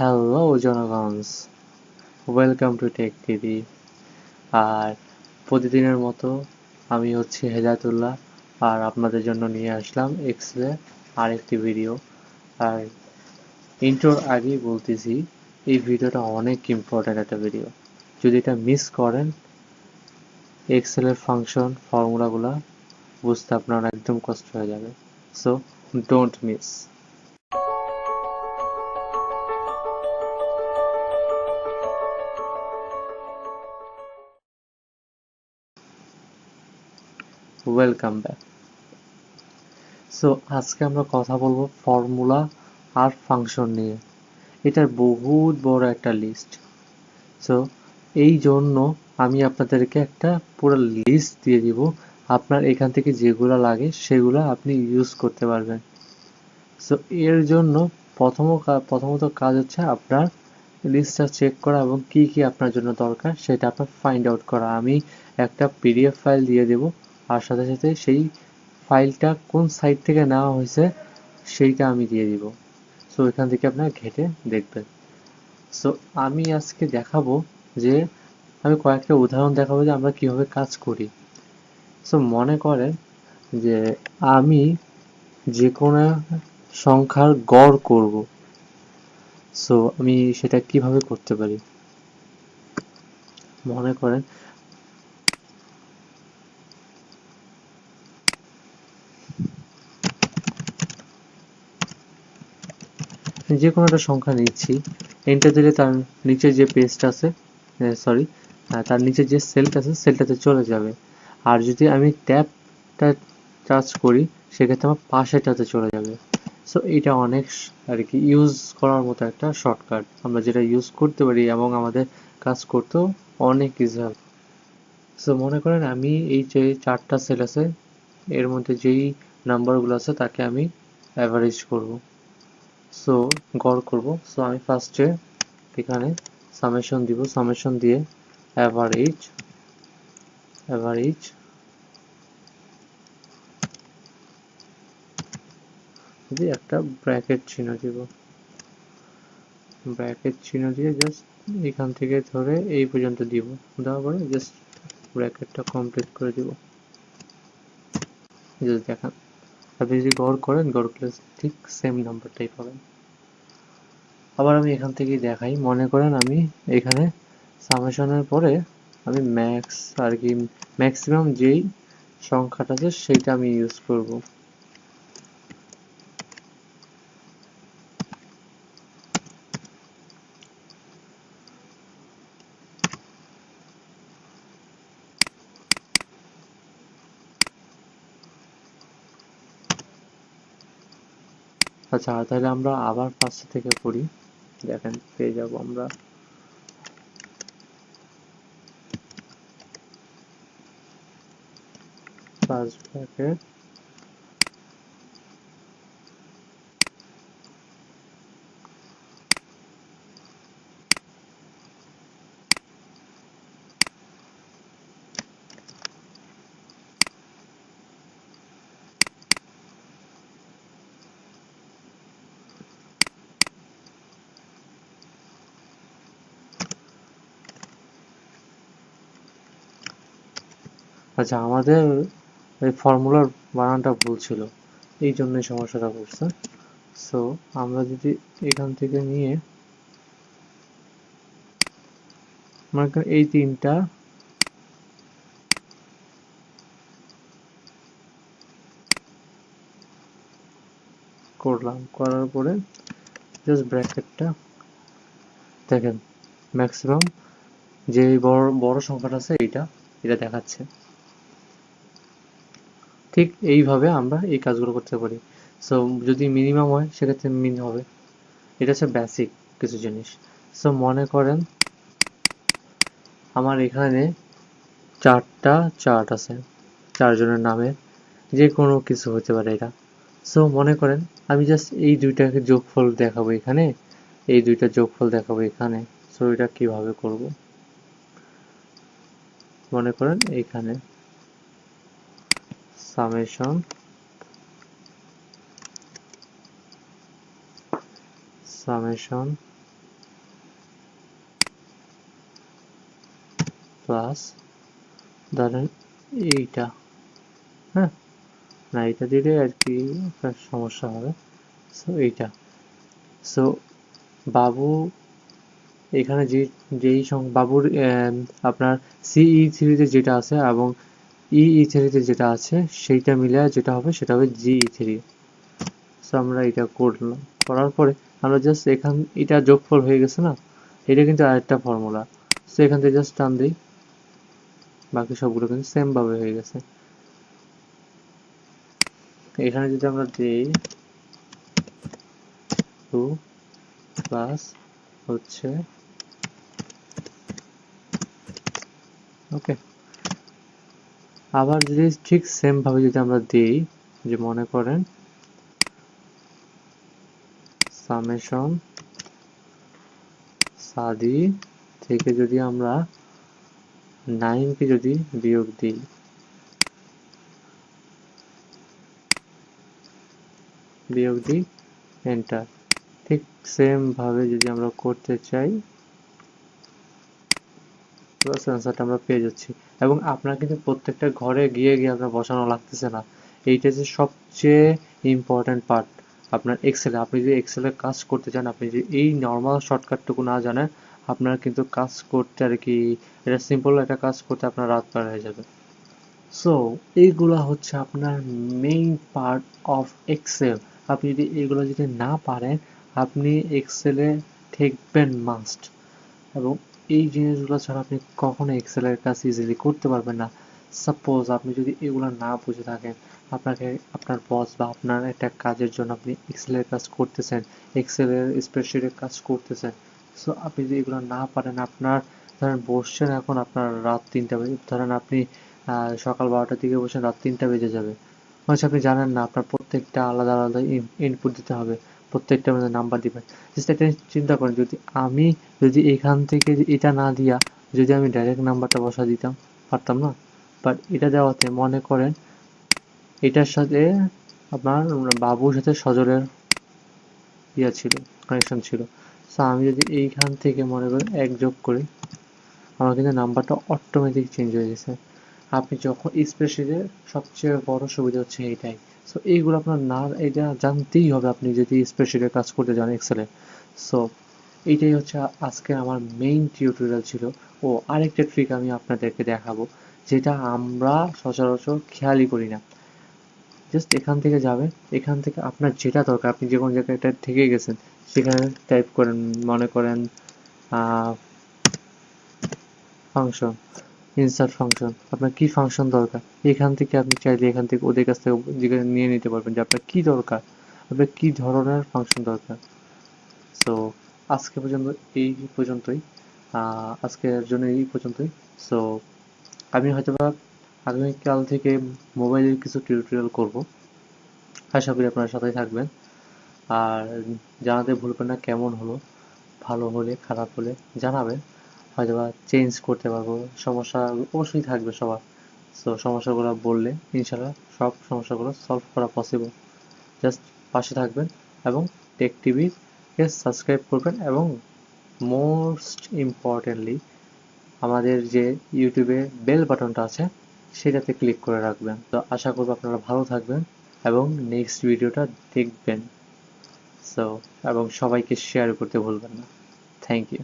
Hello জনগণ welcome to tech TV আর প্রতিদিনের মতো আমি হচ্ছি হেদায়তুল্লাহ, আর আপনাদের জন্য নিয়ে আসলাম এক্সরে আরেকটি ভিডিও আর ইন্টোর আগেই বলতেছি, এই ভিডিওটা অনেক ইম্পর্ট্যান্ট একটা ভিডিও যদি এটা মিস করেন এক্সেলের ফাংশন ফর্মুলাগুলো বুঝতে আপনার একদম কষ্ট হয়ে যাবে। So don't miss welcome back so আজকে আমরা কথা বলব ফর্মুলা আর ফাংশন নিয়ে। এটার বহুত বড় একটা লিস্ট সো এই জন্য আমি আপনাদেরকে একটা পুরো লিস্ট দিয়ে দিব। আপনার এখান থেকে যেগুলো লাগে, সেগুলো আপনি ইউজ করতে পারবেন। সো এর জন্য প্রথম প্রথমত কাজ হচ্ছে আপনার লিস্টটা চেক করা এবং কি কি আপনার জন্য দরকার, সেটা আপনার ফাইন্ড আউট করা। আমি একটা পিডিএফ ফাইল দিয়ে দেব। আর সাথে সাথে সেই ফাইলটা কোন সাইট থেকে নেওয়া হয়েছে, সেইটা আমি দিয়ে দিব। সো এখান থেকে আপনার ঘেটে দেখবেন। সো আমি আজকে দেখাবো যে, আমি কয়েকটা উদাহরণ দেখাবো যে আমরা কীভাবে কাজ করি। সো মনে করেন যে আমি যে কোনো সংখ্যার গড় করব। সো আমি সেটা কীভাবে করতে পারি? মনে করেন যে কোনো একটা সংখ্যা নিচ্ছি এন্টার দিলে তার নিচে যে পেজটা আছে সরি তার নিচে যে সেলটা আছে সেলটাতে চলে যাবে। আর যদি আমি ট্যাবটা টাচ করি, সেক্ষেত্রে আমার পাশেটাতে চলে যাবে। সো এটা অনেক আর কি ইউজ করার মতো একটা শর্টকাট আমরা যেটা ইউজ করতে পারি এবং আমাদের কাজ করতেও অনেক ইজি হবে সো মনে করেন আমি এই যে চারটা সেল আছে, এর মধ্যে যেই নাম্বারগুলো আছে, তাকে আমি অ্যাভারেজ করব। সো গড় করব। সো আমি ফার্স্টে এখানে সামেশন দিব। সামেশন দিয়ে অ্যাভারেজ অ্যাভারেজ দিয়ে একটা ব্র্যাকেট চিহ্ন দিব। ব্র্যাকেট চিহ্ন দিয়ে জাস্ট এখান থেকে ধরে এই পর্যন্ত দিব। দেওয়ার পরে জাস্ট ব্র্যাকেটটা কমপ্লিট করে দিব। দেখান। আপনি যদি গড় করেন, গড় করলে ঠিক সেম নাম্বারটাই পাবেন। আবার আমি এখান থেকে দেখাই। মনে করেন আমি এখানে সামেশনের পরে আমি ম্যাক্স আর কি ম্যাক্সিমাম যেই সংখ্যাটা আছে, সেইটা আমি ইউজ করব। আচ্ছা তাহলে আমরা আবার ফার্স্ট থেকে করি দেখেন পেয়ে যাব আমরা। ফার্স্ট ব্র্যাকেট আচ্ছা আমাদের এই ফর্মুলার বানানটা ভুল ছিল। এই জন্যই সমস্যাটা করছে সো আমরা যদি এখান থেকে নিয়ে এই তিনটা করলাম। করার পরে জাস্ট ব্র্যাকেটটা দেখেন ম্যাক্সিমাম যে বড় বড় সংখ্যাটা আছে, এইটা, এটা দেখাচ্ছে। ঠিক এইভাবে আমরা এই কাজগুলো করতে পারি। সো যদি মিনিমাম হয়, সেক্ষেত্রে মিন হবে। এটা হচ্ছে বেসিক কিছু জিনিস। সো মনে করেন আমার এখানে চারটা চার্ট আছে, চারজনের নামে যে কোনো কিছু হতে পারে এটা। সো মনে করেন আমি জাস্ট এই দুইটাকে যোগফল দেখাবো এখানে, এই দুইটা যোগফল দেখাবো এখানে। সো এটা কীভাবে করব? মনে করেন এখানে। summation summation plus ধরেন এইটা। হ্যাঁ? না, এইটা দিলে আর কি আপনার সমস্যা হবে। সো এইটা। সো বাবু এখানে যে, যেই বাবুর আপনার সিই সিরিজে যেটা আছে এবং ইই থ্রিতে যেটা আছে, সেইটা মিলে যেটা হবে সেটা হবে জিই থ্রি সো আমরা এটা করলাম। করার পরে আমরা জাস্ট এখান, এটা যোগফল হয়ে গেছে না? এটা কিন্তু আরেকটা ফর্মুলা সো এখান থেকে জাস্ট টান দিই। বাকি সবগুলো কিন্তু সেম ভাবে হয়ে গেছে। এখানে যদি আমরা দিই টু প্লাস হচ্ছে ওকে আবার যদি ঠিক সেম ভাবে যদি আমরা দিই, যে মনে করেন সামেশন সাদি থেকে যদি আমরা নাইনকে যদি বিয়োগ দিই বিয়োগ দিই এন্টার ঠিক সেম ভাবে যদি আমরা করতে চাই সেন্সারটা আমরা পেয়ে যাচ্ছি। এবং আপনার কিন্তু প্রত্যেকটা ঘরে গিয়ে গিয়ে আপনার বসানো লাগতেছে না। এইটা যে সবচেয়ে ইম্পর্টেন্ট পার্ট আপনার এক্সেলে আপনি যদি এক্সেলে কাজ করতে চান, আপনি যদি এই নর্মাল শর্টকাটটুকু না জানেন, আপনার কিন্তু কাজ করতে আর কি, এটা সিম্পল একটা কাজ করতে আপনার রাত পার হয়ে যাবে। সো এইগুলা হচ্ছে আপনার মেইন পার্ট অফ এক্সেল আপনি যদি এগুলো যদি না পারেন, আপনি এক্সেলে ঠেকবেন মাস্ট এবং এই জিনিসগুলো ছাড়া আপনি কখনো এক্সেলের কাজ ইজিলি করতে পারবেন না। সাপোজ আপনি যদি এগুলো না বুঝে থাকেন, আপনাকে, আপনার বস বা আপনার একটা কাজের জন্য আপনি এক্সেলের কাজ করতেছেন এক্সেলের স্প্রেডশিটের কাজ করতেছেন। সো আপনি যদি এগুলো না পারেন, আপনার, ধরেন বসছেন এখন আপনার রাত তিনটা বেজে, ধরেন আপনি সকাল বারোটার দিকে বসেন রাত তিনটা বেজে যাবে। মানে আপনি জানেন না, আপনার প্রত্যেকটা আলাদা আলাদা ইনপুট দিতে হবে। প্রত্যেকটা মধ্যে নাম্বার দিবেন। জাস্ট এটা চিন্তা করেন, যদি আমি যদি এখান থেকে এটা না দিয়া যদি আমি ডাইরেক্ট নাম্বারটা বসা দিতাম, পারতাম না? বাট এটা দেওয়াতে মনে করেন, এটার সাথে আপনার বাবুর সাথে সজলের ইয়া ছিল কানেকশন ছিল। সো আমি যদি এইখান থেকে মনে করেন এক যোগ করি, আমার কিন্তু নাম্বারটা অটোমেটিক চেঞ্জ হয়ে গেছে। আপনি যখন স্প্রেডশিটের সবচেয়ে বড় সুবিধা হচ্ছে এইটাই। সো এইগুলো আপনার না এটা জানতেই হবে আপনি যদি স্প্রেডশিটের কাজ করতে যান এক্সেলে সো এইটাই হচ্ছে আজকে আমার মেইন টিউটোরিয়াল ছিল। ও আরেকটা ট্রিক আমি আপনাদেরকে দেখাবো, যেটা আমরা সচরাচর খেয়ালই করি না। জাস্ট এখান থেকে যাবে এখান থেকে আপনার যেটা দরকার, আপনি যে কোনো জায়গায় থেকে গেছেন, সেখানে টাইপ করেন, মনে করেন ফাংশন ইনসার্ট ফাংশন আপনার কি ফাংশন দরকার? এখান থেকে আপনি চাইলে এখান থেকে ওদের কাছ থেকে নিয়ে নিতে পারবেন যে আপনার কি দরকার? আপনার কি ধরনের ফাংশন দরকার? সো আজকে পর্যন্ত এই পর্যন্তই। আজকের জন্য এই পর্যন্তই। সো আমি হয়তো বা আগামীকাল থেকে মোবাইলের কিছু টিউটোরিয়াল করব। আশা করি আপনার সাথেই থাকবেন। আর জানাতে ভুলবেন না, কেমন হলো? ভালো হলে, খারাপ হলে জানাবেন। হয়তো বা চেঞ্জ করতে পারব। সমস্যা অবশ্যই থাকবে সবার। সো সমস্যাগুলো বললে ইনশাল্লাহ সব সমস্যাগুলো সলভ করা পসিবল জাস্ট পাশে থাকবেন এবং টেক টিভিকে সাবস্ক্রাইব করবেন এবং মোস্ট ইম্পর্টেন্টলি আমাদের যে ইউটিউবে বেল বাটনটা আছে, সেটাতে ক্লিক করে রাখবেন। তো আশা করব আপনারা ভালো থাকবেন এবং নেক্সট ভিডিওটা দেখবেন। সো এবং সবাইকে শেয়ার করতে ভুলবেন না। Thank you